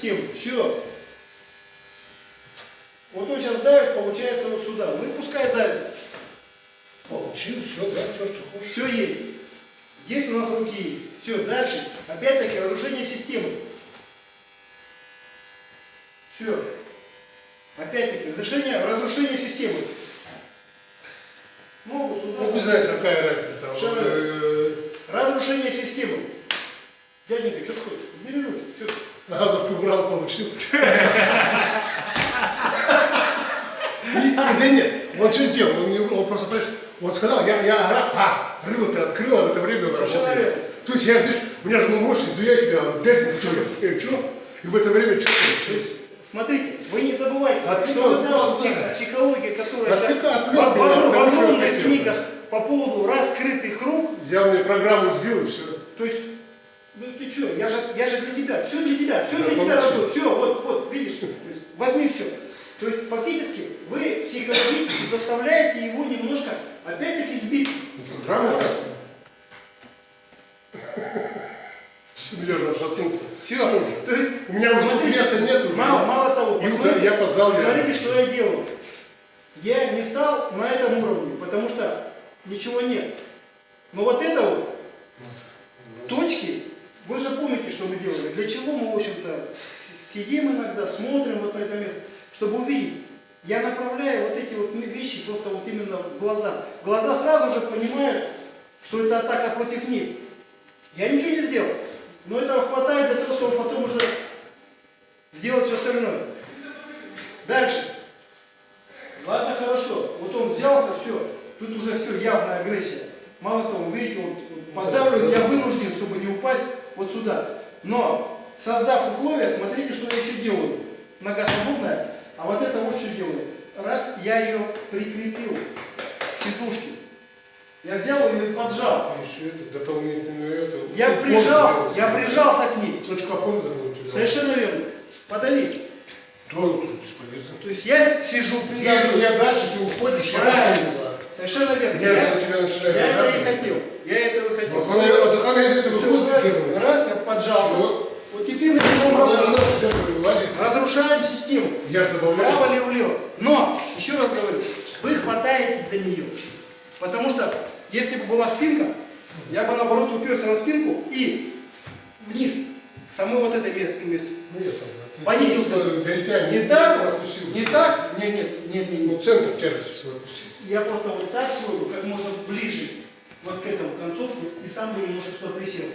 систему. Все. Вот он сейчас давит, получается, вот сюда. Ну и пускай давит. Получил, все, да, все, что хочешь. Все есть. Здесь у нас руки есть. Все, дальше. Опять-таки разрушение системы. Все. Опять-таки, разрушение, разрушение системы. Ногу сюда. Ну, без разницы, какая разница. Там, Что э, Разрушение системы. Дяденька, что ты хочешь? Бери руки. Что? Газовку убрал, получил. Да нет, он что сделал? Он, он просто, понимаешь, он сказал, я, я раз, а, рыло ты открыл, а в это время он работает. То есть я, видишь, у меня же был мощный, да я тебя, дай, что я, э, что? И в это время что ты, Смотрите, вы не забывайте, Отвлекал, что вот та вот псих- психология, которая сейчас в, в- что огромных книгах по поводу раскрытых рук, Взял мне программу, сбил и все. то есть, ну ты что, я же, я же для тебя, все для тебя, все Да, для тебя работает, все, вот, вот, видишь, есть возьми все. То есть фактически вы психологически заставляете его немножко, опять-таки, сбиться. Меня же отшатнулся. Все. То есть, У меня уже смотрите, интереса нет уже. Мало, мало того, И посмотрите, я поздал, смотрите, что я делаю. Я не стал на этом уровне, потому что ничего нет. Но вот это вот, точки, вы же помните, что мы делали. Для чего мы, в общем-то, сидим иногда, смотрим вот на это место, чтобы увидеть. Я направляю вот эти вот вещи просто вот именно в глаза. Глаза сразу же понимают, что это атака против них. Я ничего не сделал. Но этого хватает для того, чтобы потом уже сделать все остальное. Дальше. Ладно, хорошо. Вот он взялся, все. Тут уже все, явная агрессия. Мало того, видите, он подавлен, я вынужден, чтобы не упасть вот сюда. Но, создав условия, смотрите, что я еще делаю. Нога свободная, а вот это вот что делаю. Раз, я ее прикрепил к сидушке. Я взял ее и поджал. Еще это, дополнительную это. Я ну, прижался, помню, я прижался к ней. Точку опоры. Совершенно верно. Подавить. Да, это тоже бесполезно. То есть я сижу, Если привязан. я дальше, ты уходишь, Правильно. Совершенно верно. Я Я, тебя начинаю я это и хотел. Я этого и хотел. Она, вот она из этого Всё, выходит, раз, я поджался. Всё. Вот теперь начинаем. Разрушаем систему. Я же добавляю. Право ли влево. Но, еще раз говорю, вы хватаетесь за нее. Потому что, если бы была спинка, я бы наоборот уперся на спинку и вниз, к самой вот этой ме- месту. Ну, да. Понизился. Не так, не так, нет, нет, нет, нет, Ну, центр тяжести свой опустил. Я просто вот таз свою как можно ближе вот к этому концовку и сам бы немножко сюда присел.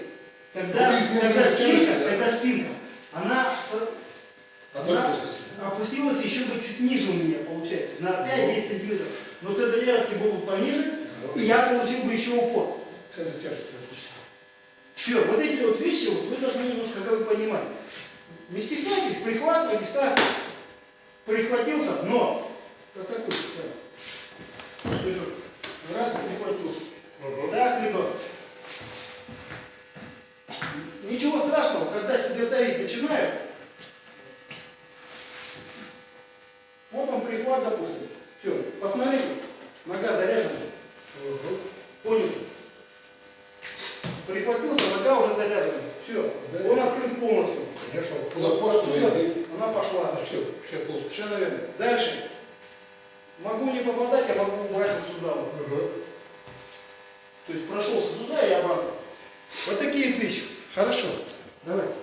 Тогда, Ну, тяжесть, спинка, да? когда спинка, она, А она так опустилась еще бы чуть ниже у меня, получается, на 5-10 сантиметров. Но тогда яркий был бы пониже, и я получил бы еще упор. Центр тяжести опустил. Все, вот эти вот вещи вот вы должны немножко как бы понимать. Не стесняйтесь, прихватывайте, ставьте. Прихватился, но как такой, раз прихватился. Мгм. Так, либо. Ничего страшного, когда тебя давить начинают. Вот он прихват, допустим. Все, посмотрите, нога заряжена. Мгм. Понял? Прихватился, нога уже заряжена. Все, Да. он открыт полностью. Хорошо. Куда иди. она пошла. Все, все плохо. Совершенно верно. Дальше. Могу не попадать, я могу убрать вот сюда. Вот. Мгм. То есть прошелся туда и обратно. Вот такие вещи. Хорошо. Давайте.